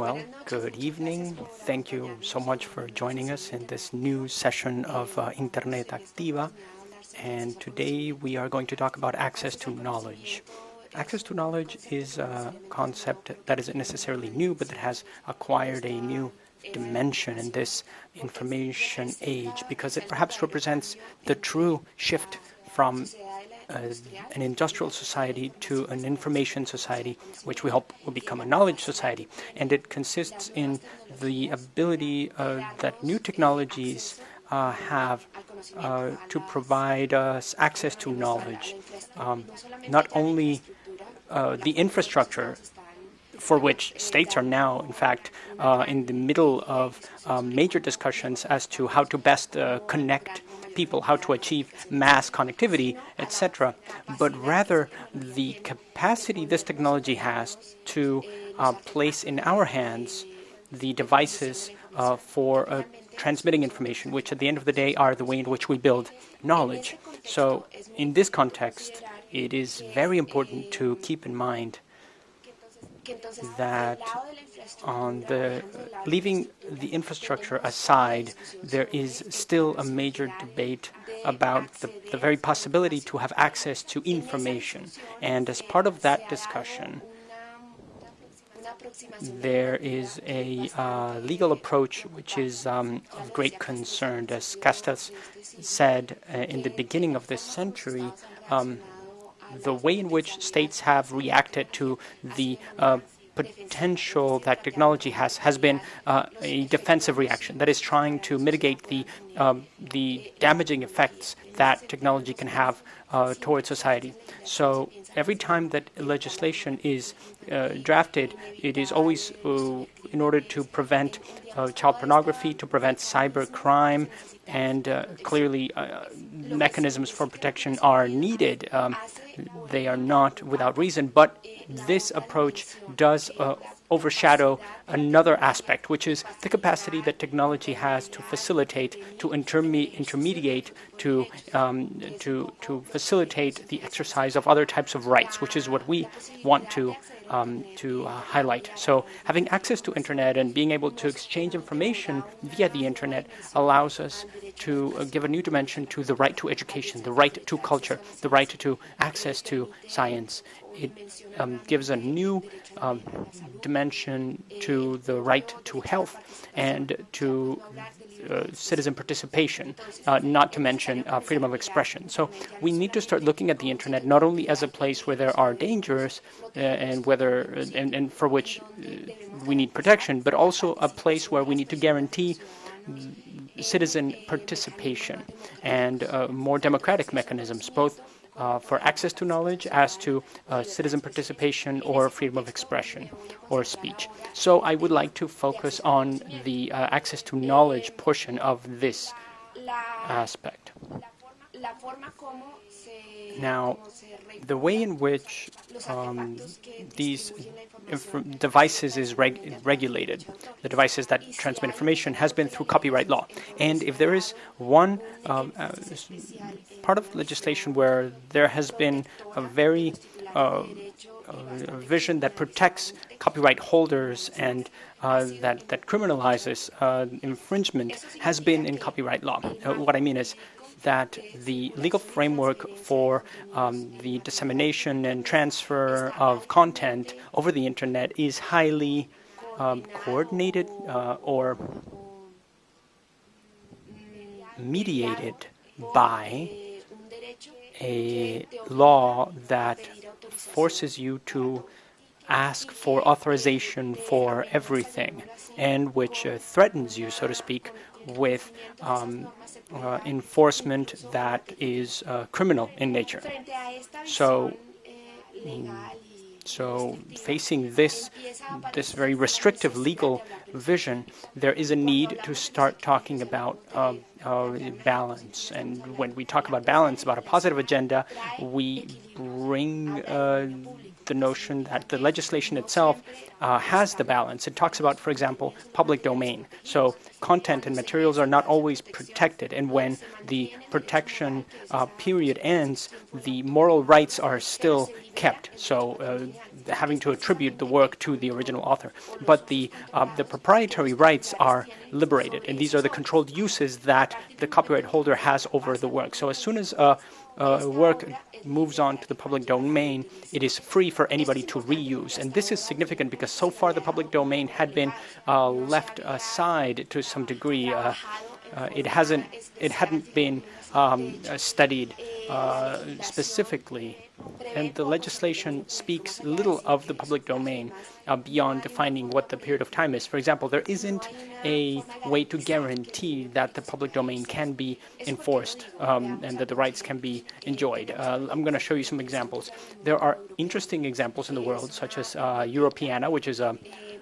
Well, good evening. Thank you so much for joining us in this new session of uh, Internet Activa. And today we are going to talk about access to knowledge. Access to knowledge is a concept that isn't necessarily new, but that has acquired a new dimension in this information age because it perhaps represents the true shift from an industrial society to an information society, which we hope will become a knowledge society. And it consists in the ability uh, that new technologies uh, have uh, to provide us access to knowledge. Um, not only uh, the infrastructure for which states are now, in fact, uh, in the middle of um, major discussions as to how to best uh, connect people, how to achieve mass connectivity, etc., but rather the capacity this technology has to uh, place in our hands the devices uh, for uh, transmitting information, which at the end of the day are the way in which we build knowledge. So in this context, it is very important to keep in mind that on the leaving the infrastructure aside, there is still a major debate about the, the very possibility to have access to information. And as part of that discussion, there is a uh, legal approach which is um, of great concern. As Castells said uh, in the beginning of this century, um, the way in which states have reacted to the uh, potential that technology has has been uh, a defensive reaction that is trying to mitigate the um, the damaging effects that technology can have uh, towards society. So every time that legislation is uh, drafted, it is always uh, in order to prevent uh, child pornography, to prevent cyber crime, and uh, clearly mechanisms for protection are needed. Um, they are not without reason, but this approach does uh, overshadow another aspect, which is the capacity that technology has to facilitate, to interme intermediate, to, um, to, to facilitate the exercise of other types of rights, which is what we want to um, to uh, highlight. So having access to internet and being able to exchange information via the internet allows us to uh, give a new dimension to the right to education, the right to culture, the right to access to science. It um, gives a new um, dimension to the right to health and to citizen participation, uh, not to mention uh, freedom of expression. So we need to start looking at the internet not only as a place where there are dangers uh, and whether and, and for which uh, we need protection, but also a place where we need to guarantee citizen participation and more democratic mechanisms, both uh, for access to knowledge as to uh, citizen participation or freedom of expression or speech. So I would like to focus on the uh, access to knowledge portion of this aspect. Now, the way in which um, these devices is reg regulated, the devices that transmit information, has been through copyright law. And if there is one um, uh, part of legislation where there has been a very uh, a vision that protects copyright holders and uh, that, that criminalizes uh, infringement has been in copyright law. Uh, what I mean is that the legal framework for um, the dissemination and transfer of content over the internet is highly um, coordinated uh, or mediated by a law that forces you to ask for authorization for everything and which uh, threatens you, so to speak, with um, uh, enforcement that is uh, criminal in nature. So, so facing this, this very restrictive legal vision, there is a need to start talking about uh, uh, balance. And when we talk about balance, about a positive agenda, we bring uh, the notion that the legislation itself uh, has the balance. It talks about, for example, public domain. So content and materials are not always protected. And when the protection uh, period ends, the moral rights are still kept. So uh, having to attribute the work to the original author. But the, uh, the proprietary rights are liberated, and these are the controlled uses that the copyright holder has over the work. So as soon as a work moves on to the public domain, it is free for anybody to reuse. And this is significant because so far the public domain had been uh, left aside to some degree. Uh, uh, it hasn't, it hadn't been um, studied uh, specifically, and the legislation speaks little of the public domain uh, beyond defining what the period of time is. For example, there isn't a way to guarantee that the public domain can be enforced um, and that the rights can be enjoyed. Uh, I'm going to show you some examples. There are interesting examples in the world, such as uh, Europeana, which is a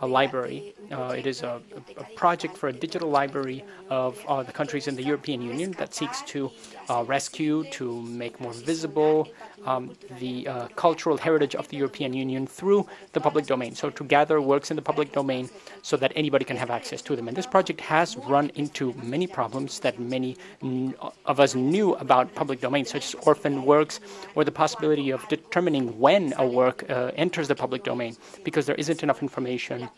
a library. Uh, it is a, a, project for a digital library of uh, the countries in the European Union that seeks to uh, rescue, to make more visible um, the uh, cultural heritage of the European Union through the public domain. So to gather works in the public domain so that anybody can have access to them. And this project has run into many problems that many of us knew about public domain, such as orphan works or the possibility of determining when a work uh, enters the public domain because there isn't enough information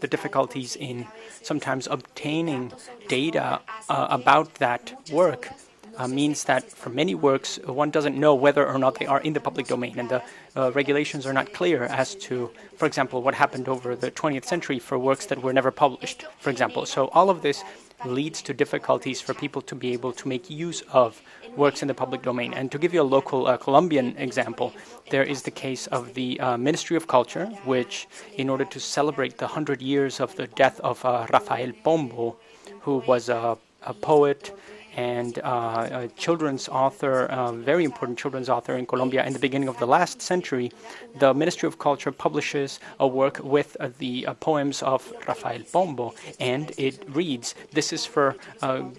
the difficulties in sometimes obtaining data uh, about that work uh, means that for many works, one doesn't know whether or not they are in the public domain, and the uh, regulations are not clear as to, for example, what happened over the 20th century for works that were never published, for example. So all of this leads to difficulties for people to be able to make use of works in the public domain. And to give you a local uh, Colombian example, there is the case of the uh, Ministry of Culture, which, in order to celebrate the 100 years of the death of uh, Rafael Pombo, who was a, a poet and uh, a children's author, a very important children's author in Colombia in the beginning of the last century, the Ministry of Culture publishes a work with uh, the uh, poems of Rafael Pombo, and it reads, this is for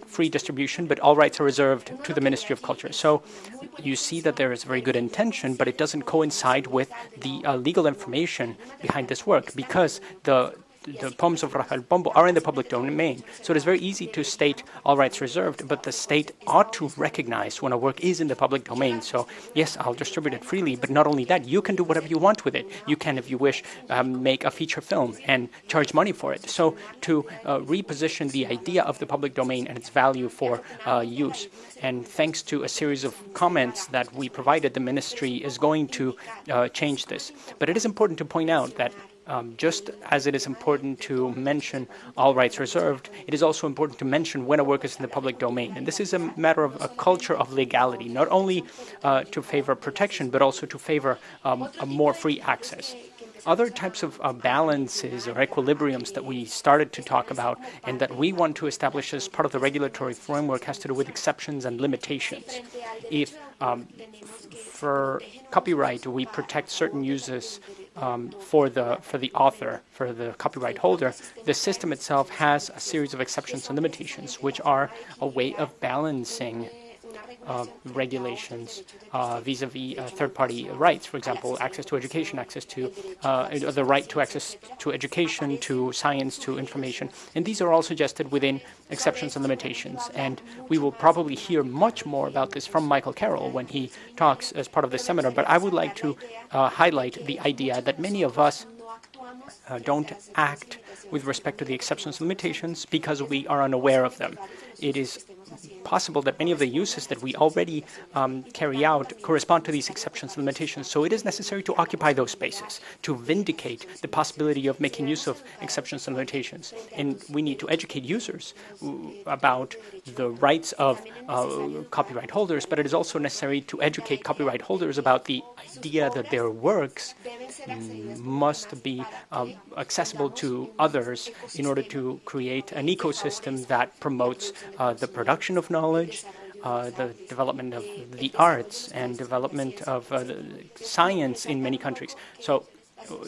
free distribution, but all rights are reserved to the Ministry of Culture. So you see that there is very good intention, but it doesn't coincide with the legal information behind this work because the the poems of Rafael Pombo are in the public domain. So it is very easy to state all rights reserved, but the state ought to recognize when a work is in the public domain. So yes, I'll distribute it freely, but not only that, you can do whatever you want with it. You can, if you wish, um, make a feature film and charge money for it. So to uh, reposition the idea of the public domain and its value for uh, use. And thanks to a series of comments that we provided, the ministry is going to uh, change this. But it is important to point out that um, just as it is important to mention all rights reserved, it is also important to mention when a work is in the public domain. And this is a matter of a culture of legality, not only uh, to favor protection, but also to favor um, a more free access. Other types of uh, balances or equilibriums that we started to talk about and that we want to establish as part of the regulatory framework has to do with exceptions and limitations. If um, for copyright we protect certain uses um, for the for the author, for the copyright holder, the system itself has a series of exceptions and limitations, which are a way of balancing uh, regulations uh, vis-a-vis -vis, uh, third-party rights, for example, access to education, access to uh, the right to access to education, to science, to information. And these are all suggested within exceptions and limitations. And we will probably hear much more about this from Michael Carroll when he talks as part of the seminar. But I would like to highlight the idea that many of us uh, don't act with respect to the exceptions and limitations because we are unaware of them. It is possible that many of the uses that we already um, carry out correspond to these exceptions and limitations. So it is necessary to occupy those spaces, to vindicate the possibility of making use of exceptions and limitations. And we need to educate users about the rights of uh, copyright holders, but it is also necessary to educate copyright holders about the idea that their works must be um, accessible to others in order to create an ecosystem that promotes uh, the production of knowledge, uh, the development of the arts and development of uh, science in many countries. So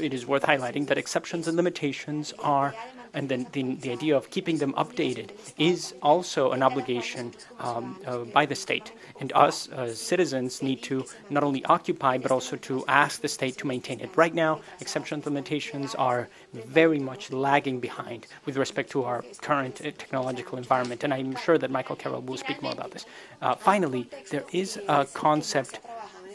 it is worth highlighting that exceptions and limitations are and then the, the idea of keeping them updated is also an obligation um, uh, by the state. And us as citizens need to not only occupy, but also to ask the state to maintain it. Right now, exception implementations are very much lagging behind with respect to our current uh, technological environment. And I'm sure that Michael Carroll will speak more about this. Uh, finally, there is a concept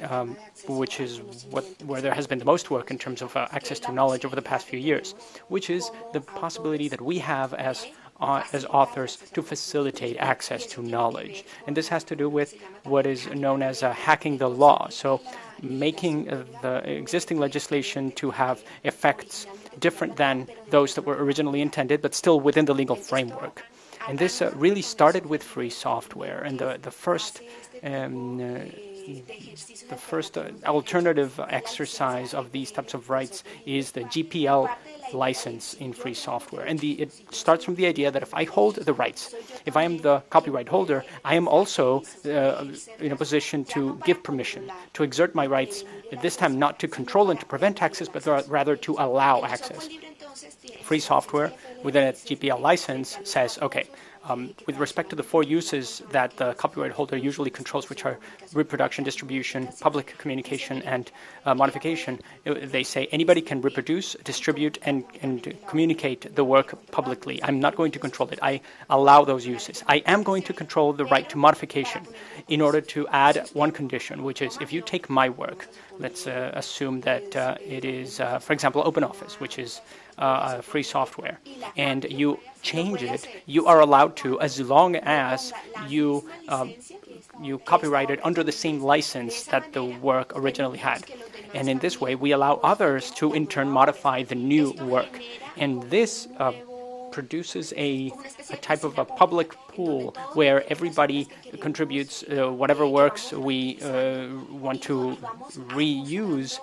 um, which is what, where there has been the most work in terms of uh, access to knowledge over the past few years, which is the possibility that we have as uh, as authors to facilitate access to knowledge. And this has to do with what is known as uh, hacking the law. So making uh, the existing legislation to have effects different than those that were originally intended, but still within the legal framework. And this uh, really started with free software. And the, the first um, uh, the first uh, alternative exercise of these types of rights is the GPL license in free software. And the, it starts from the idea that if I hold the rights, if I am the copyright holder, I am also uh, in a position to give permission, to exert my rights, this time not to control and to prevent access, but rather to allow access. Free software within its GPL license says, okay, um, with respect to the four uses that the copyright holder usually controls, which are reproduction, distribution, public communication, and uh, modification, they say anybody can reproduce, distribute, and, and communicate the work publicly. I'm not going to control it. I allow those uses. I am going to control the right to modification in order to add one condition, which is if you take my work, let's uh, assume that uh, it is, uh, for example, OpenOffice, which is uh, free software, and you change it, you are allowed to as long as you um, you copyright it under the same license that the work originally had. And in this way, we allow others to in turn modify the new work. And this uh, produces a, a, type of a public pool where everybody contributes uh, whatever works we uh, want to reuse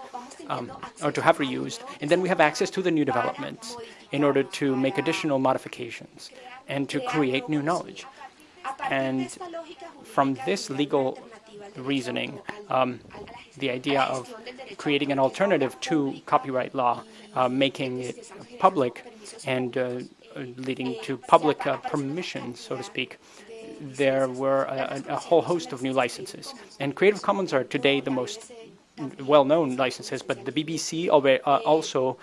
um, or to have reused. And then we have access to the new developments in order to make additional modifications and to create new knowledge. And from this legal reasoning, um, the idea of creating an alternative to copyright law, uh, making it public and uh, leading to public uh, permission, so to speak, there were a, a, whole host of new licenses. And Creative Commons are today the most well-known licenses, but the BBC uh, also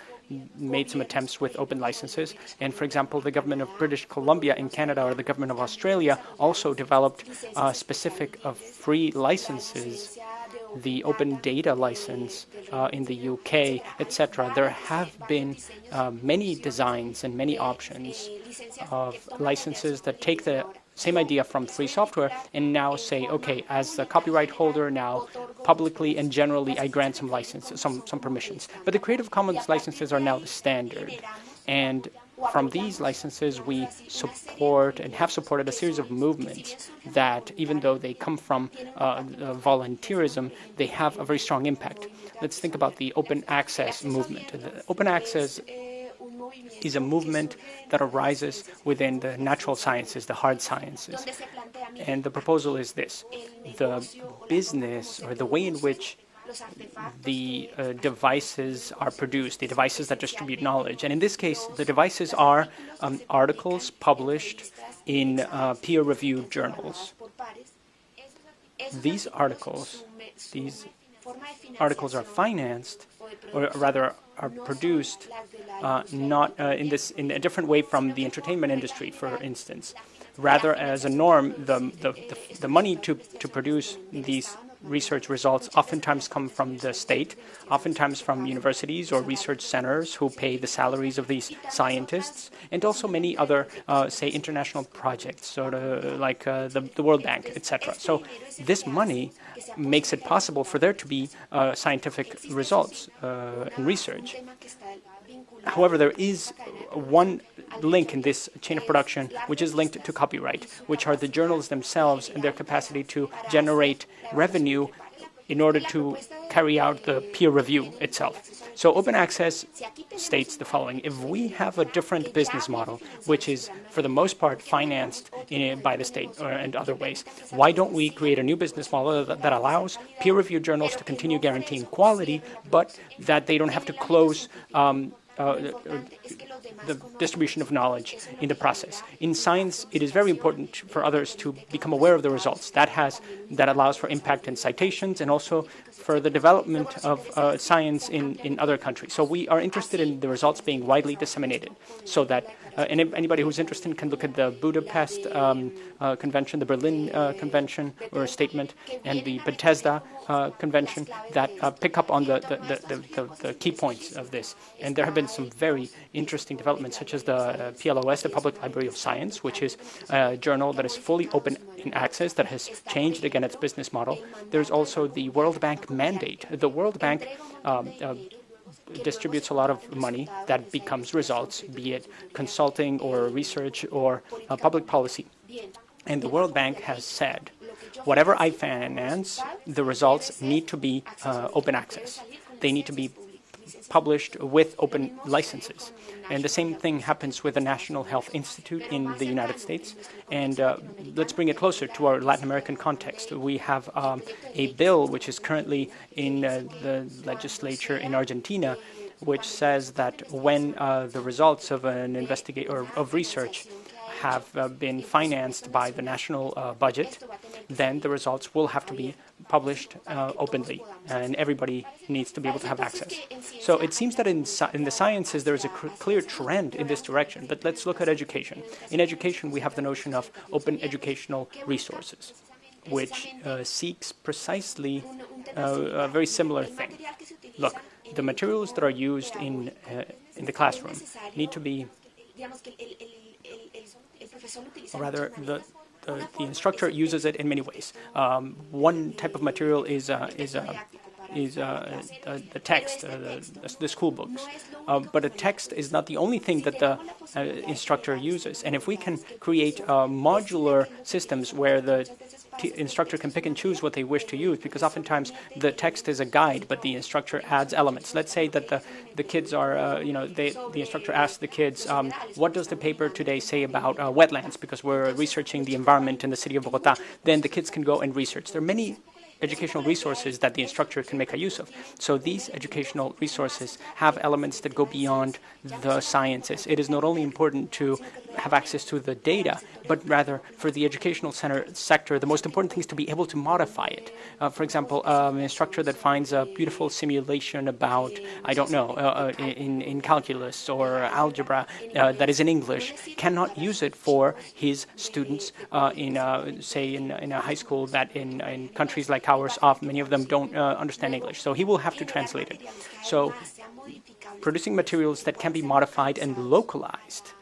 made some attempts with open licenses. And for example, the government of British Columbia in Canada or the government of Australia also developed uh, specific uh, free licenses, the open data license uh, in the UK, etc. There have been many designs and many options of licenses that take the same idea from free software and now say, okay, as the copyright holder now, publicly and generally, I grant some licenses, some, some permissions. But the Creative Commons licenses are now the standard. And from these licenses, we support and have supported a series of movements that, even though they come from uh, uh, volunteerism, they have a very strong impact. Let's think about the open access movement. The open access is a movement that arises within the natural sciences, the hard sciences. And the proposal is this. The business or the way in which the uh, devices are produced, the devices that distribute knowledge. And in this case, the devices are um, articles published in uh, peer-reviewed journals. These articles, these articles are financed, or rather are produced uh, not uh, in this in a different way from the entertainment industry, for instance. Rather, as a norm, the the, the, the money to to produce these research results oftentimes come from the state, oftentimes from universities or research centers who pay the salaries of these scientists, and also many other, uh, say, international projects, sort of like uh, the, the World Bank, etc. So this money makes it possible for there to be uh, scientific results uh, and research. However, there is one link in this chain of production which is linked to copyright, which are the journals themselves and their capacity to generate revenue in order to carry out the peer review itself. So open access states the following. If we have a different business model, which is for the most part financed in, by the state or, and other ways, why don't we create a new business model that, that allows peer review journals to continue guaranteeing quality, but that they don't have to close um, uh, the distribution of knowledge in the process. In science, it is very important for others to become aware of the results. That has that allows for impact and citations and also for the development of uh, science in, in other countries. So we are interested in the results being widely disseminated so that Uh, anybody who's interested can look at the Budapest um, uh, Convention, the Berlin uh, Convention or statement, and the Bethesda uh, Convention that uh, pick up on the the, the, the, the, key points of this. And there have been some very interesting developments, such as the PLOS, the Public Library of Science, which is a journal that is fully open in access, that has changed again its business model. There's also the World Bank mandate. The World Bank um, distributes a lot of money that becomes results, be it consulting or research or uh, public policy. And the World Bank has said, whatever I finance, the results need to be uh, open access. They need to be published with open licenses. And the same thing happens with the National Health Institute in the United States. And uh, let's bring it closer to our Latin American context. We have um, a bill which is currently in uh, the legislature in Argentina, which says that when uh, the results of an investigate or of research have uh, been financed by the national uh, budget, then the results will have to be published uh, openly, and everybody needs to be able to have access. So it seems that in, in the sciences there is a clear trend in this direction, but let's look at education. In education, we have the notion of open educational resources, which uh, seeks precisely uh, a very similar thing. Look, the materials that are used in, uh, in the classroom need to be or rather the, the, the, instructor uses it in many ways. Um, one type of material is, uh, is, uh, is uh, the, the, text, uh, the, the, school books. Um, but a text is not the only thing that the uh, instructor uses. And if we can create uh, modular systems where the instructor can pick and choose what they wish to use because oftentimes the text is a guide, but the instructor adds elements. Let's say that the, the kids are, uh, you know, they, the instructor asks the kids, um, what does the paper today say about uh, wetlands? Because we're researching the environment in the city of Bogota. Then the kids can go and research. There are many educational resources that the instructor can make a use of. So these educational resources have elements that go beyond the sciences. It is not only important to have access to the data, but rather for the educational center sector, the most important thing is to be able to modify it. Uh, for example, um, an instructor that finds a beautiful simulation about, I don't know, uh, uh in, in calculus or algebra uh, that is in English, cannot use it for his students uh, in, uh, say, in, in a high school that in, in countries like ours, many of them don't understand English. So he will have to translate it. So producing materials that can be modified and localized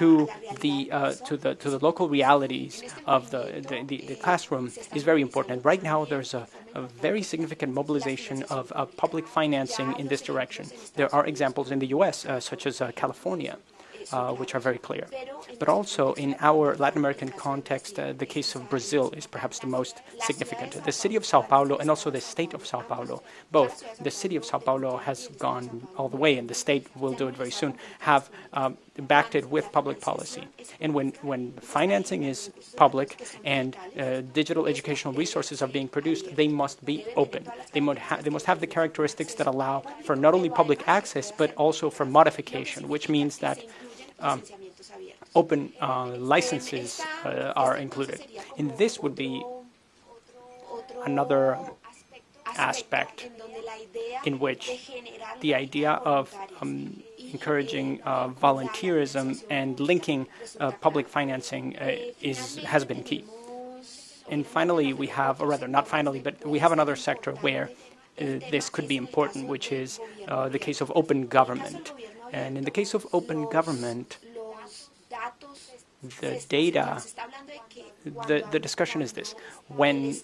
to the uh, to the to the local realities of the, the, the classroom is very important. Right now, there's a, a very significant mobilization of, of, public financing in this direction. There are examples in the U.S., uh, such as uh, California, uh, which are very clear. But also in our Latin American context, uh, the case of Brazil is perhaps the most significant. The city of Sao Paulo and also the state of Sao Paulo, both the city of Sao Paulo has gone all the way and the state will do it very soon, have um, backed it with public policy. And when, when financing is public and uh, digital educational resources are being produced, they must be open. They must, they must have the characteristics that allow for not only public access, but also for modification, which means that um, open uh, licenses uh, are included. And this would be another aspect in which the idea of um, encouraging uh, volunteerism and linking uh, public financing uh, is has been key. And finally, we have, or rather, not finally, but we have another sector where uh, this could be important, which is the case of open government. And in the case of open government, the data, the, the discussion is this. When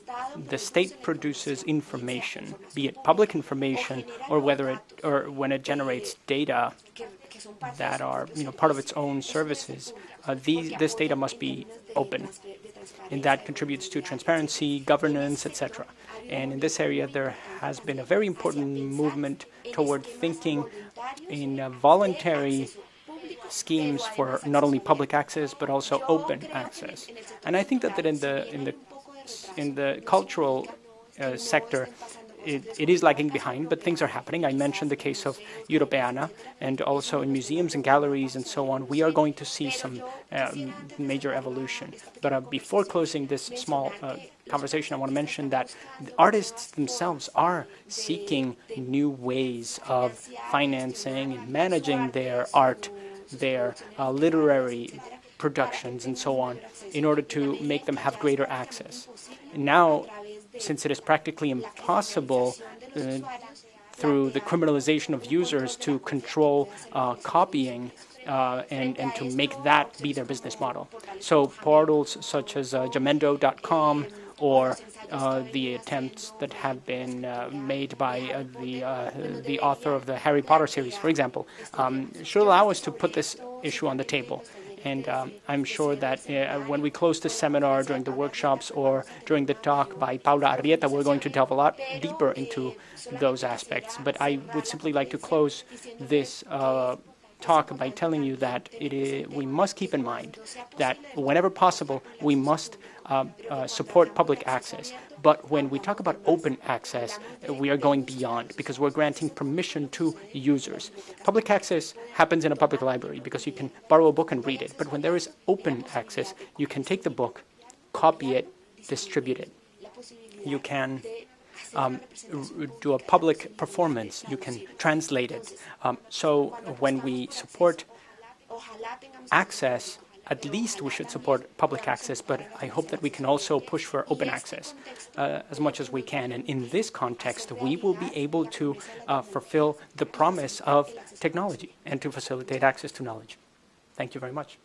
the state produces information, be it public information or whether it or when it generates data that are you know part of its own services, uh, these, this data must be open. And that contributes to transparency, governance, etc. And in this area, there has been a very important movement toward thinking in voluntary schemes for not only public access but also open access. And I think that, in the in the in the cultural uh, sector, it, it is lagging behind, but things are happening. I mentioned the case of Europeana, and also in museums and galleries and so on, we are going to see some uh, major evolution. But uh, before closing this small uh, conversation, I want to mention that artists themselves are seeking new ways of financing and managing their art their uh, literary productions and so on in order to make them have greater access. Now, since it is practically impossible uh, through the criminalization of users to control uh, copying uh, and, and to make that be their business model. So portals such as uh, Jamendo.com or uh, the attempts that have been uh, made by uh, the the author of the Harry Potter series, for example, um, should allow us to put this issue on the table. And um, I'm sure that uh, when we close the seminar during the workshops or during the talk by Paula Arrieta, we're going to delve a lot deeper into those aspects. But I would simply like to close this uh, talk by telling you that is, we must keep in mind that whenever possible, we must uh, uh, support public access. But when we talk about open access, we are going beyond because we're granting permission to users. Public access happens in a public library because you can borrow a book and read it. But when there is open access, you can take the book, copy it, distribute it. You can um, do a public performance. You can translate it. Um, so when we support access, at least we should support public access, but I hope that we can also push for open access uh, as much as we can. And in this context, we will be able to uh, fulfill the promise of technology and to facilitate access to knowledge. Thank you very much.